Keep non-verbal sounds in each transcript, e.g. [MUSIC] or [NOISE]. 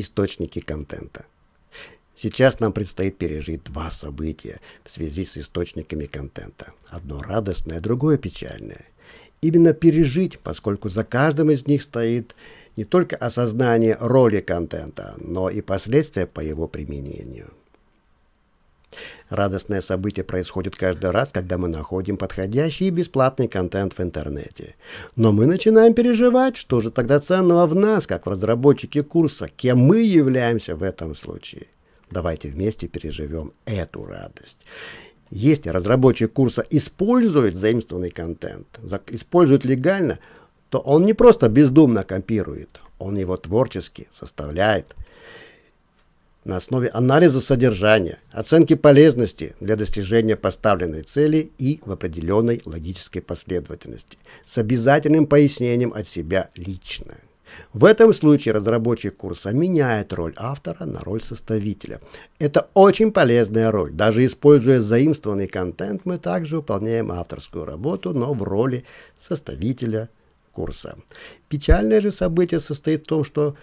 Источники контента. Сейчас нам предстоит пережить два события в связи с источниками контента. Одно радостное, другое печальное. Именно пережить, поскольку за каждым из них стоит не только осознание роли контента, но и последствия по его применению. Радостное событие происходит каждый раз, когда мы находим подходящий и бесплатный контент в интернете. Но мы начинаем переживать, что же тогда ценного в нас, как в разработчике курса, кем мы являемся в этом случае. Давайте вместе переживем эту радость. Если разработчик курса использует заимствованный контент, использует легально, то он не просто бездумно копирует, он его творчески составляет – на основе анализа содержания, оценки полезности для достижения поставленной цели и в определенной логической последовательности, с обязательным пояснением от себя лично. В этом случае разработчик курса меняет роль автора на роль составителя. Это очень полезная роль. Даже используя заимствованный контент, мы также выполняем авторскую работу, но в роли составителя курса. Печальное же событие состоит в том, что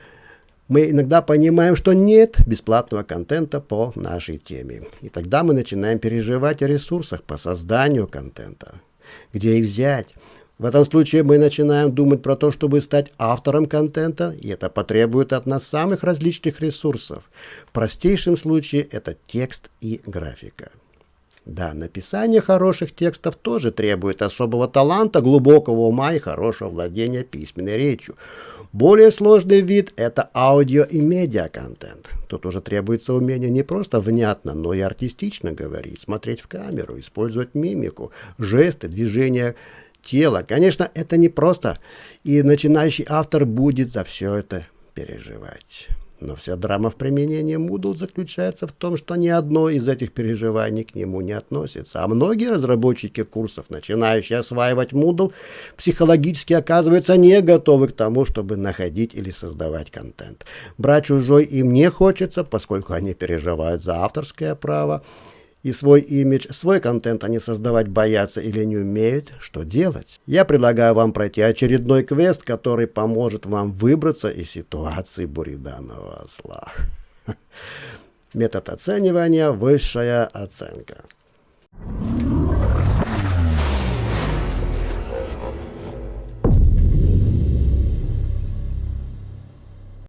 мы иногда понимаем, что нет бесплатного контента по нашей теме. И тогда мы начинаем переживать о ресурсах по созданию контента. Где их взять? В этом случае мы начинаем думать про то, чтобы стать автором контента, и это потребует от нас самых различных ресурсов. В простейшем случае это текст и графика. Да, написание хороших текстов тоже требует особого таланта, глубокого ума и хорошего владения письменной речью. Более сложный вид – это аудио и медиа-контент. Тут уже требуется умение не просто внятно, но и артистично говорить, смотреть в камеру, использовать мимику, жесты, движения тела. Конечно, это не просто, и начинающий автор будет за все это переживать. Но вся драма в применении Moodle заключается в том, что ни одно из этих переживаний к нему не относится. А многие разработчики курсов, начинающие осваивать Moodle, психологически оказываются не готовы к тому, чтобы находить или создавать контент. Брать чужой им не хочется, поскольку они переживают за авторское право и свой имидж, свой контент они создавать боятся или не умеют, что делать? Я предлагаю вам пройти очередной квест, который поможет вам выбраться из ситуации буриданного осла. [LAUGHS] Метод оценивания – высшая оценка.